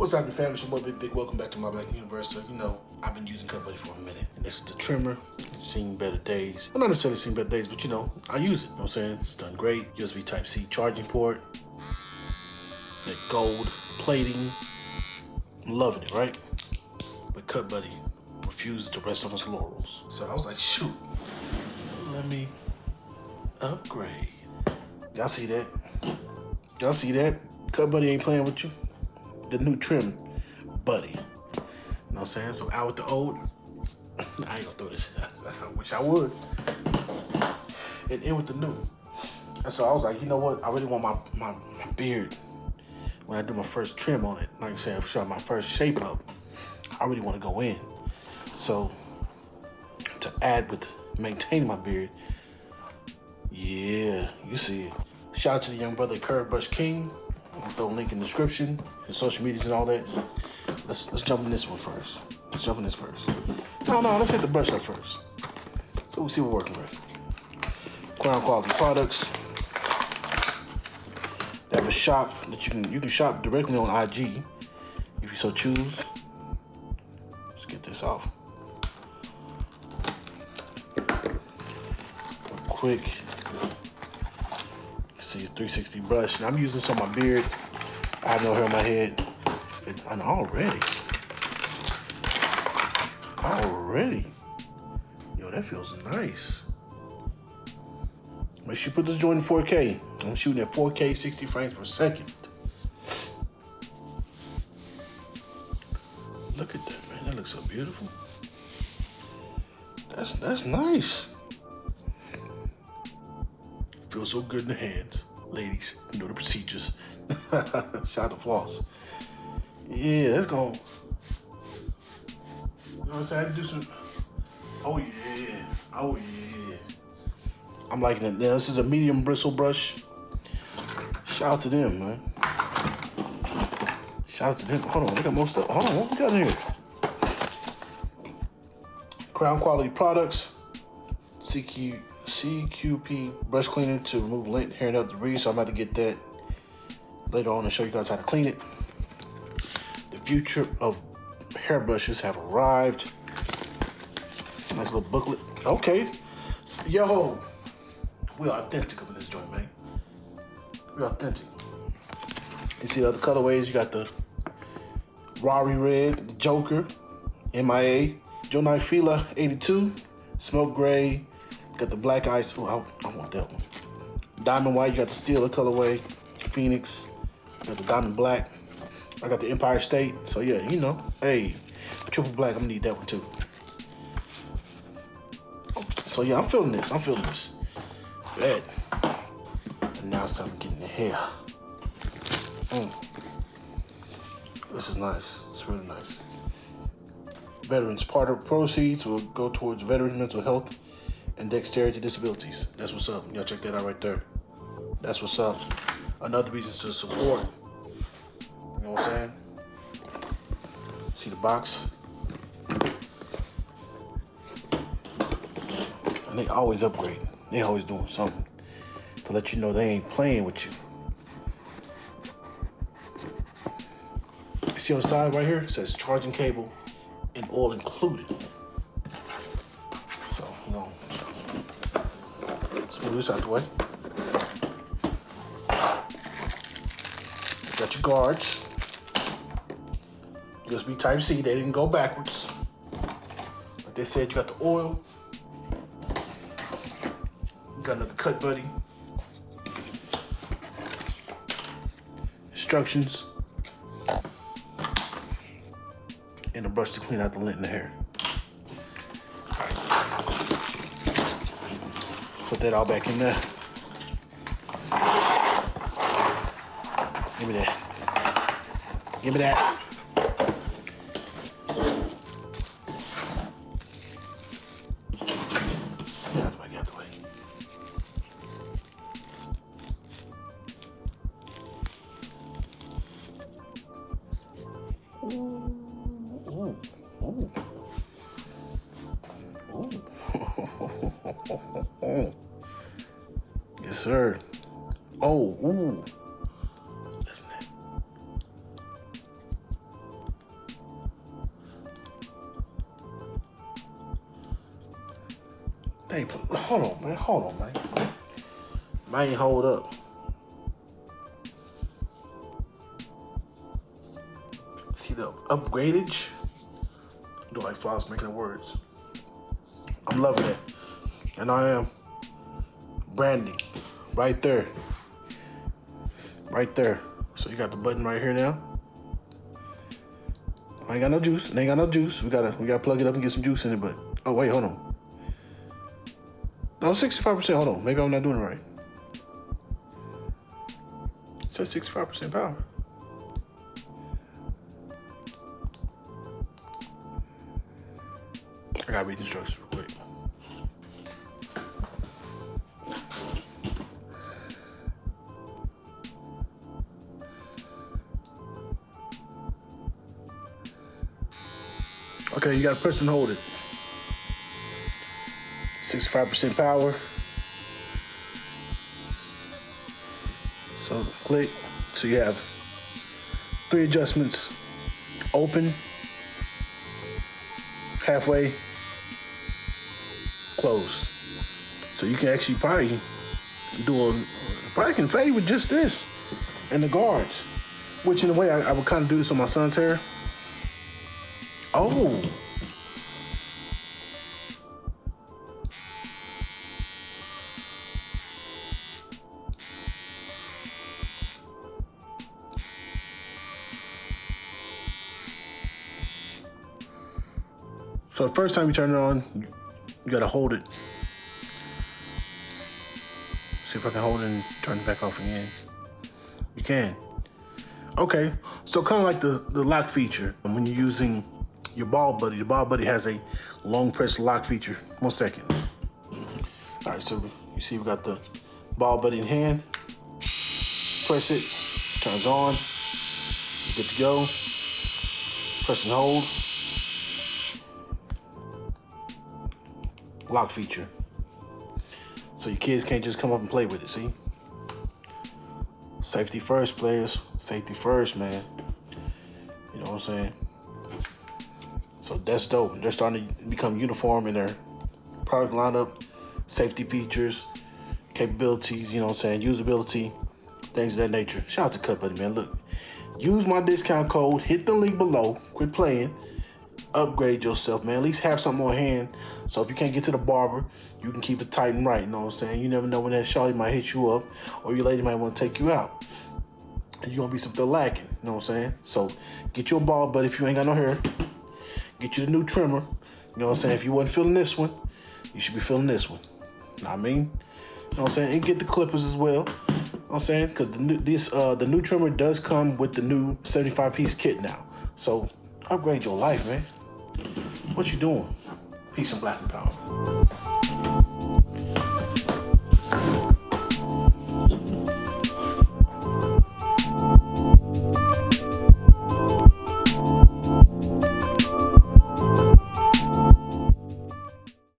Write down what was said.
What's happening, family? It's your boy Big Big. Welcome back to my Black Universe. So, you know, I've been using Cut Buddy for a minute. And this is the trimmer. It's seen better days. Well, not necessarily seen better days, but you know, I use it. You know what I'm saying? It's done great. USB Type C charging port. That gold plating. I'm loving it, right? But Cut Buddy refuses to rest on his laurels. So I was like, shoot, let me upgrade. Y'all see that? Y'all see that? Cut Buddy ain't playing with you the new trim buddy. You know what I'm saying? So out with the old. I ain't gonna throw this. I wish I would. And in with the new. And so I was like, you know what? I really want my, my, my beard when I do my first trim on it. Like I said, for my first shape up, I really want to go in. So to add with maintaining my beard, yeah, you see it. Shout out to the young brother Curve Brush King. I'll throw a link in the description, his social medias and all that. Let's let's jump in this one first. Let's jump in this first. No, no, let's hit the brush up first. So we'll see what we're working with. Crown quality products. They have a shop that you can you can shop directly on IG if you so choose. Let's get this off. Quick see 360 brush. And I'm using this on my beard. I have no hair on my head. And already, already, yo, that feels nice. Make sure you put this joint in 4K. I'm shooting at 4K, 60 frames per second. Look at that, man. That looks so beautiful. That's that's nice. Feels so good in the hands. Ladies, know the procedures. Shout out to Floss. Yeah, let's go. You know what I'm saying? I do some. Oh, yeah. Oh, yeah. I'm liking it. Now, this is a medium bristle brush. Shout out to them, man. Shout out to them. Hold on, we got more stuff. Hold on, what we got here? Crown Quality Products. CQ CQP brush cleaner to remove lint, hair, and other debris. So I'm about to get that later on and show you guys how to clean it. The future of hairbrushes have arrived. Nice little booklet. Okay. Yo, we are authentic in this joint, man. We're authentic. You see the other colorways? You got the Rari Red, Joker, MIA, Joe Knight Fila 82, Smoke Gray, Got the black ice. Oh, I, I, want that one. Diamond white. You got the steel colorway. Phoenix. Got the diamond black. I got the Empire State. So yeah, you know, hey, triple black. I'm gonna need that one too. So yeah, I'm feeling this. I'm feeling this. Bad. And now it's time to get in the hair. Mm. This is nice. It's really nice. Veterans. Part of proceeds will go towards veteran mental health and dexterity disabilities. That's what's up. Y'all check that out right there. That's what's up. Another reason to support. You know what I'm saying? See the box? And they always upgrade. They always doing something to let you know they ain't playing with you. See on the side right here? It says charging cable and all included. So, you know, let's move this out the way. Guards. USB Type C, they didn't go backwards. Like they said, you got the oil. You got another cut buddy. Instructions. And a brush to clean out the lint in the hair. Put that all back in there. Give me that. Give me that. Yes, sir. Oh, ooh. Hold on, man. Hold on, man. Might hold up. See the upgradage? Do like Floss making the words. I'm loving it. And I am branding right there. Right there. So you got the button right here now. I ain't got no juice. I ain't got no juice. We gotta we gotta plug it up and get some juice in it, but oh wait, hold on. No, 65%. Hold on. Maybe I'm not doing it right. It says 65% power. I gotta read the instructions real quick. Okay, you gotta press and hold it. 65% power. So click. So you have three adjustments. Open, halfway, close. So you can actually probably do a, probably can fade with just this and the guards. Which in a way, I, I would kind of do this on my son's hair. Oh. So the first time you turn it on, you gotta hold it. See if I can hold it and turn it back off again. You can. Okay, so kind of like the, the lock feature. When you're using your ball buddy, the ball buddy has a long press lock feature. One second. All right, so you see we got the ball buddy in hand. Press it, turns on, good to go. Press and hold. Lock feature. So your kids can't just come up and play with it, see? Safety first, players. Safety first, man. You know what I'm saying? So that's dope. They're starting to become uniform in their product lineup, safety features, capabilities, you know what I'm saying, usability, things of that nature. Shout out to Cut Buddy, man. Look, use my discount code, hit the link below, quit playing, upgrade yourself, man. At least have something on hand. So if you can't get to the barber, you can keep it tight and right. You know what I'm saying? You never know when that shawty might hit you up or your lady might want to take you out. And you're going to be something lacking. You know what I'm saying? So get your ball, but if you ain't got no hair, get you the new trimmer. You know what I'm saying? If you wasn't feeling this one, you should be feeling this one. Know what I mean? You know what I'm saying? And get the clippers as well. You know what I'm saying? Because the new, this uh, the new trimmer does come with the new 75 piece kit now. So upgrade your life, man. What you doing? Peace and black and power.